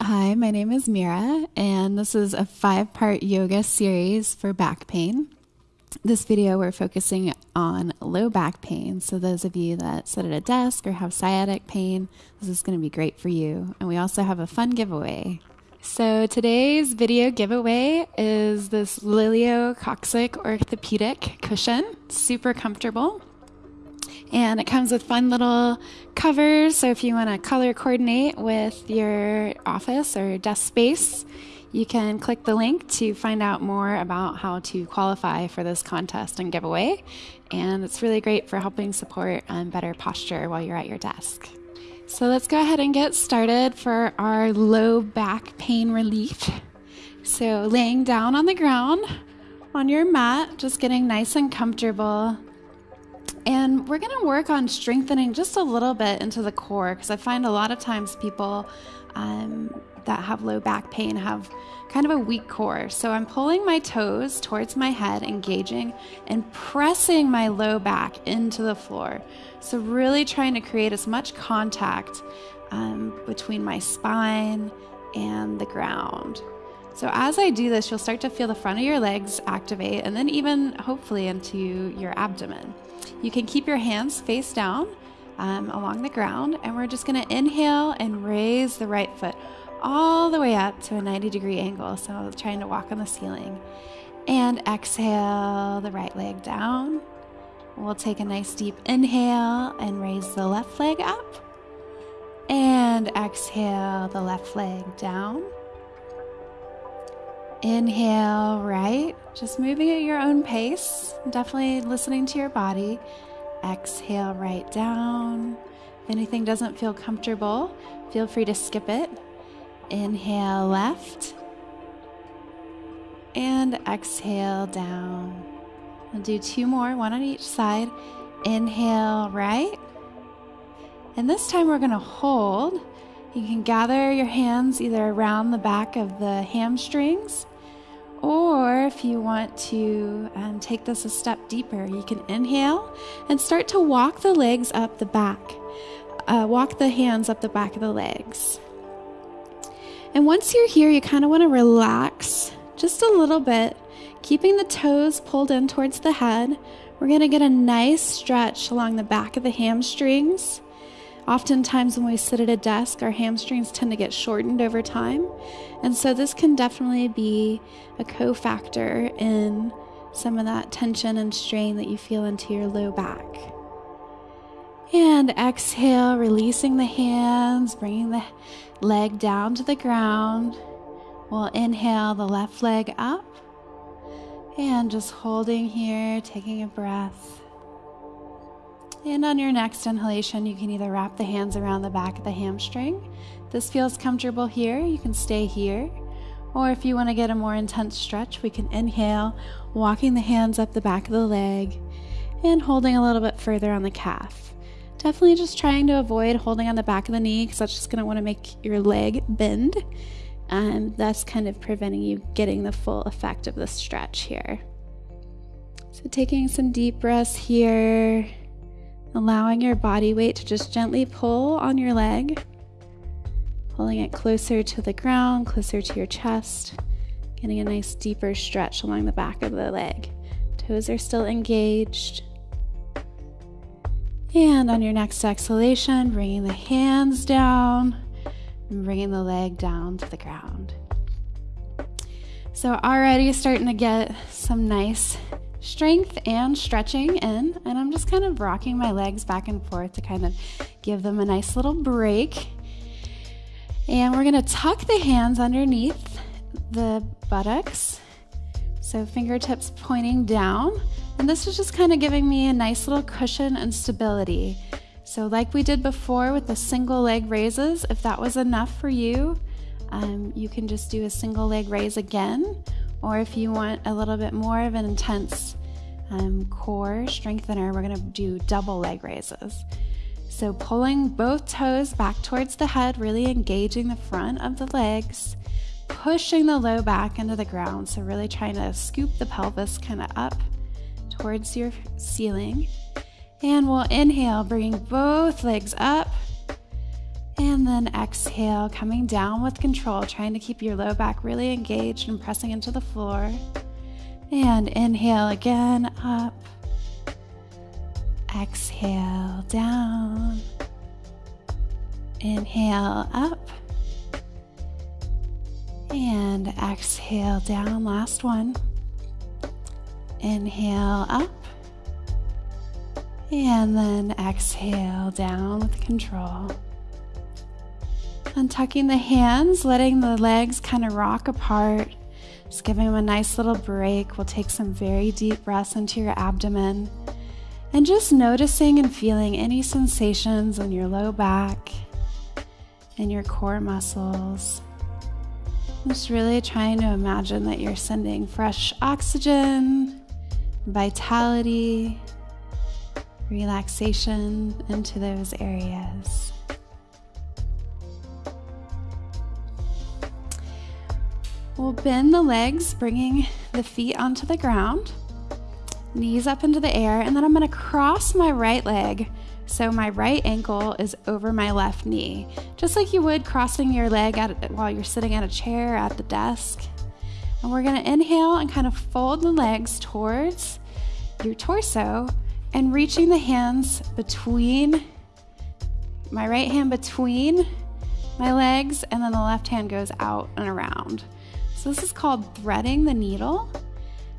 Hi, my name is Mira, and this is a five part yoga series for back pain. This video, we're focusing on low back pain. So, those of you that sit at a desk or have sciatic pain, this is going to be great for you. And we also have a fun giveaway. So, today's video giveaway is this Lilio Coccyx orthopedic cushion, super comfortable. And it comes with fun little covers. So, if you want to color coordinate with your office or desk space, you can click the link to find out more about how to qualify for this contest and giveaway. And it's really great for helping support um, better posture while you're at your desk. So let's go ahead and get started for our low back pain relief. So, laying down on the ground on your mat, just getting nice and comfortable. And we're going to work on strengthening just a little bit into the core because I find a lot of times people um, that have low back pain have kind of a weak core. So I'm pulling my toes towards my head, engaging, and pressing my low back into the floor. So, really trying to create as much contact um, between my spine and the ground. So, as I do this, you'll start to feel the front of your legs activate and then even hopefully into your abdomen. You can keep your hands face down um, along the ground, and we're just going to inhale and raise the right foot all the way up to a 90 degree angle. So, trying to walk on the ceiling. And exhale the right leg down. We'll take a nice deep inhale and raise the left leg up. And exhale the left leg down. Inhale right, just moving at your own pace, definitely listening to your body. Exhale right down. If anything doesn't feel comfortable, feel free to skip it. Inhale left and exhale down. I'll do two more, one on each side. Inhale right. And this time we're going to hold. You can gather your hands either around the back of the hamstrings, or if you want to um, take this a step deeper, you can inhale and start to walk the legs up the back. Uh, walk the hands up the back of the legs. And once you're here, you kind of want to relax just a little bit, keeping the toes pulled in towards the head. We're going to get a nice stretch along the back of the hamstrings. Oftentimes, when we sit at a desk, our hamstrings tend to get shortened over time. And so, this can definitely be a cofactor in some of that tension and strain that you feel into your low back. And exhale, releasing the hands, bringing the leg down to the ground. We'll inhale the left leg up and just holding here, taking a breath. And on your next inhalation, you can either wrap the hands around the back of the hamstring. This feels comfortable here, you can stay here. Or if you want to get a more intense stretch, we can inhale, walking the hands up the back of the leg and holding a little bit further on the calf. Definitely just trying to avoid holding on the back of the knee because that's just going to want to make your leg bend. And that's kind of preventing you getting the full effect of the stretch here. So, taking some deep breaths here, allowing your body weight to just gently pull on your leg, pulling it closer to the ground, closer to your chest, getting a nice deeper stretch along the back of the leg. Toes are still engaged. And on your next exhalation, bringing the hands down and bringing the leg down to the ground. So, already starting to get some nice strength and stretching in. And I'm just kind of rocking my legs back and forth to kind of give them a nice little break. And we're going to tuck the hands underneath the buttocks. So, fingertips pointing down and this is just kind of giving me a nice little cushion and stability. So, like we did before with the single leg raises, if that was enough for you, um, you can just do a single leg raise again. Or if you want a little bit more of an intense um, core strengthener, we're going to do double leg raises. So, pulling both toes back towards the head, really engaging the front of the legs, pushing the low back into the ground. So, really trying to scoop the pelvis kind of up towards your ceiling. And we'll inhale, bringing both legs up. And then exhale, coming down with control, trying to keep your low back really engaged and pressing into the floor. And inhale again, up. Exhale, down. Inhale, up. And exhale down. Last one. Inhale up. And then exhale down with control. Untucking the hands, letting the legs kind of rock apart. Just giving them a nice little break. We'll take some very deep breaths into your abdomen. And just noticing and feeling any sensations in your low back and your core muscles. Just really trying to imagine that you're sending fresh oxygen, vitality, relaxation into those areas. We'll bend the legs, bringing the feet onto the ground, knees up into the air, and then I'm going to cross my right leg so my right ankle is over my left knee, just like you would crossing your leg at, while you're sitting at a chair at the desk. And we're going to inhale and kind of fold the legs towards your torso and reaching the hands between my right hand between my legs, and then the left hand goes out and around. So, this is called threading the needle.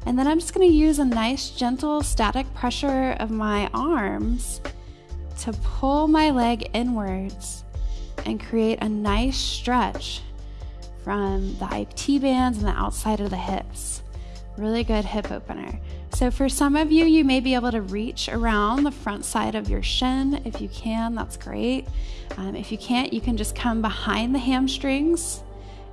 And then I'm just going to use a nice, gentle, static pressure of my arms to pull my leg inwards and create a nice stretch from the IT bands and the outside of the hips. Really good hip opener. So, for some of you, you may be able to reach around the front side of your shin. If you can, that's great. Um, if you can't, you can just come behind the hamstrings.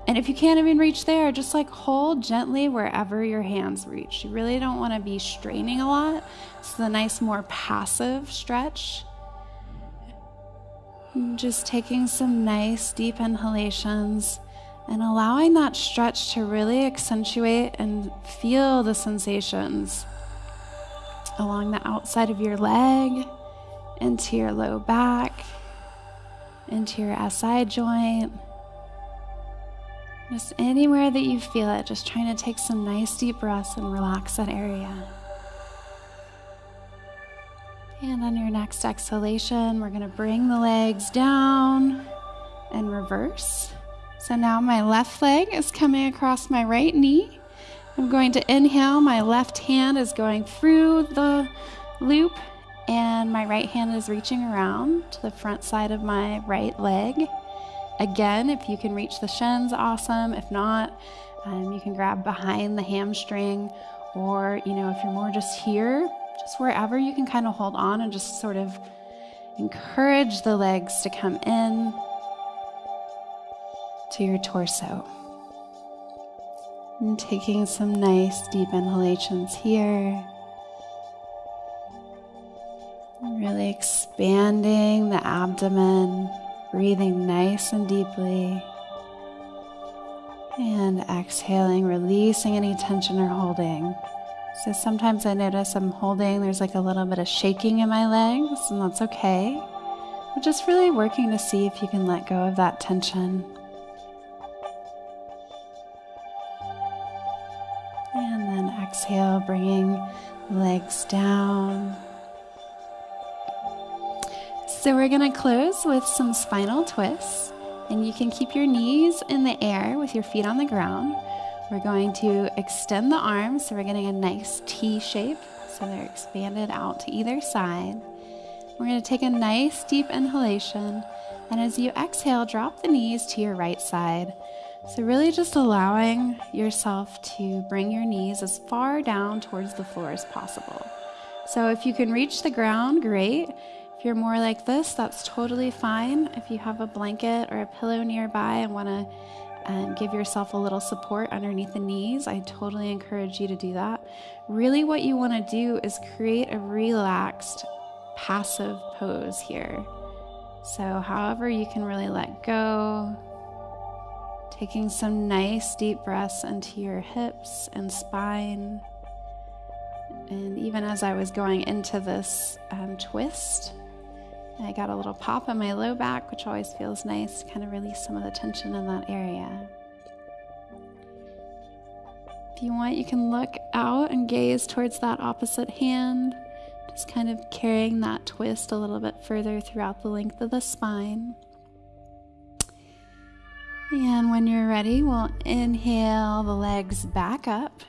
And if you can't even reach there, just like hold gently wherever your hands reach. You really don't want to be straining a lot. This is a nice, more passive stretch. Just taking some nice deep inhalations and allowing that stretch to really accentuate and feel the sensations along the outside of your leg, into your low back, into your SI joint. Just anywhere that you feel it, just trying to take some nice deep breaths and relax that area. And on your next exhalation, we're going to bring the legs down and reverse. So now my left leg is coming across my right knee. I'm going to inhale, my left hand is going through the loop, and my right hand is reaching around to the front side of my right leg. Again, if you can reach the shins, awesome. If not, um, you can grab behind the hamstring, or you know, if you're more just here, just wherever you can kind of hold on and just sort of encourage the legs to come in to your torso. And taking some nice deep inhalations here. Really expanding the abdomen, breathing nice and deeply. And exhaling, releasing any tension or holding. So sometimes I notice I'm holding, there's like a little bit of shaking in my legs, and that's okay. But just really working to see if you can let go of that tension. And then exhale, bringing legs down. So we're going to close with some spinal twists, and you can keep your knees in the air with your feet on the ground. We're going to extend the arms so we're getting a nice T shape. So they're expanded out to either side. We're going to take a nice deep inhalation. And as you exhale, drop the knees to your right side. So, really just allowing yourself to bring your knees as far down towards the floor as possible. So, if you can reach the ground, great. If you're more like this, that's totally fine. If you have a blanket or a pillow nearby and want to and give yourself a little support underneath the knees. I totally encourage you to do that. Really, what you want to do is create a relaxed, passive pose here. So, however, you can really let go, taking some nice deep breaths into your hips and spine. And even as I was going into this um, twist, I got a little pop in my low back, which always feels nice to kind of release some of the tension in that area. If you want, you can look out and gaze towards that opposite hand, just kind of carrying that twist a little bit further throughout the length of the spine. And when you're ready, we'll inhale the legs back up.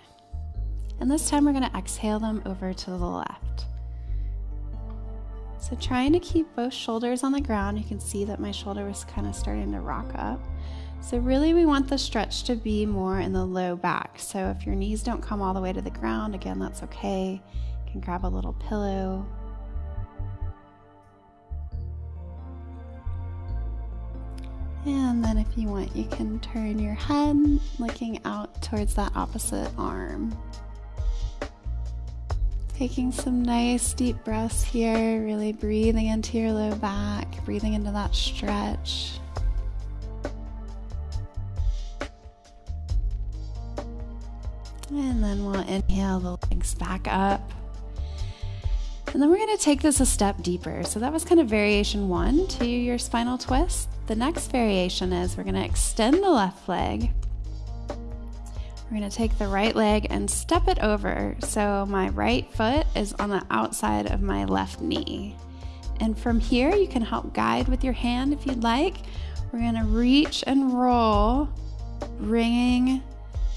And this time we're going to exhale them over to the left. So, trying to keep both shoulders on the ground, you can see that my shoulder was kind of starting to rock up. So, really, we want the stretch to be more in the low back. So, if your knees don't come all the way to the ground, again, that's okay. You can grab a little pillow. And then, if you want, you can turn your head looking out towards that opposite arm. Taking some nice deep breaths here, really breathing into your low back, breathing into that stretch. And then we'll inhale the legs back up. And then we're going to take this a step deeper. So that was kind of variation one to your spinal twist. The next variation is we're going to extend the left leg. We're going to take the right leg and step it over. So my right foot is on the outside of my left knee. And from here, you can help guide with your hand if you'd like. We're going to reach and roll, bringing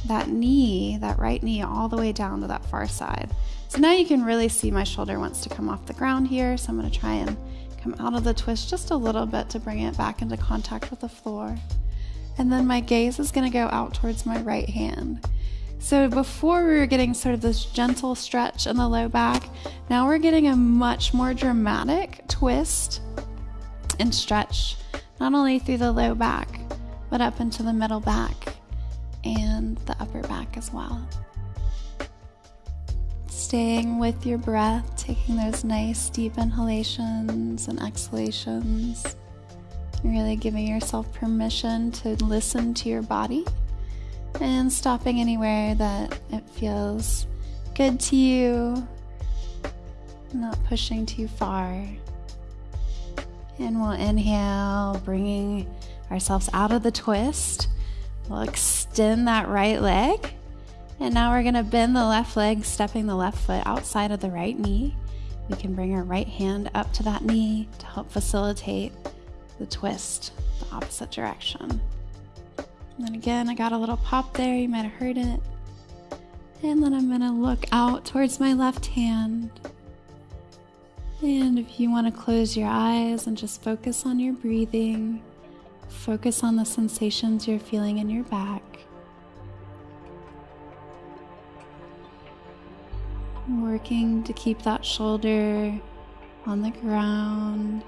that knee, that right knee, all the way down to that far side. So now you can really see my shoulder wants to come off the ground here. So I'm going to try and come out of the twist just a little bit to bring it back into contact with the floor. And then my gaze is going to go out towards my right hand. So before we were getting sort of this gentle stretch in the low back, now we're getting a much more dramatic twist and stretch, not only through the low back, but up into the middle back and the upper back as well. Staying with your breath, taking those nice deep inhalations and exhalations. Really giving yourself permission to listen to your body and stopping anywhere that it feels good to you, not pushing too far. And we'll inhale, bringing ourselves out of the twist We'll extend that right leg. And now we're going to bend the left leg, stepping the left foot outside of the right knee. We can bring our right hand up to that knee to help facilitate the twist the opposite direction. And then again, I got a little pop there. You might have heard it. And then I'm to look out towards my left hand. And if you want to close your eyes and just focus on your breathing, Focus on the sensations you're feeling in your back. Working to keep that shoulder on the ground.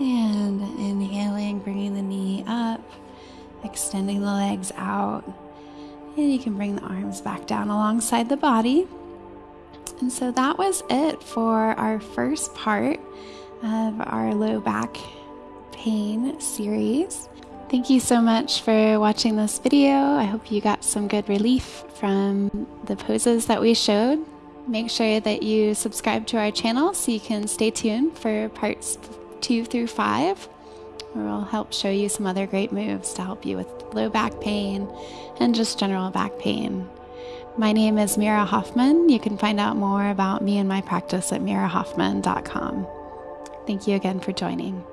And inhaling, bringing the knee up, extending the legs out. And you can bring the arms back down alongside the body. And so that was it for our first part of our low back pain series. Thank you so much for watching this video. I hope you got some good relief from the poses that we showed. Make sure that you subscribe to our channel so you can stay tuned for parts two through five, where we'll help show you some other great moves to help you with low back pain and just general back pain. My name is Mira Hoffman. You can find out more about me and my practice at mirahoffman.com. Thank you again for joining.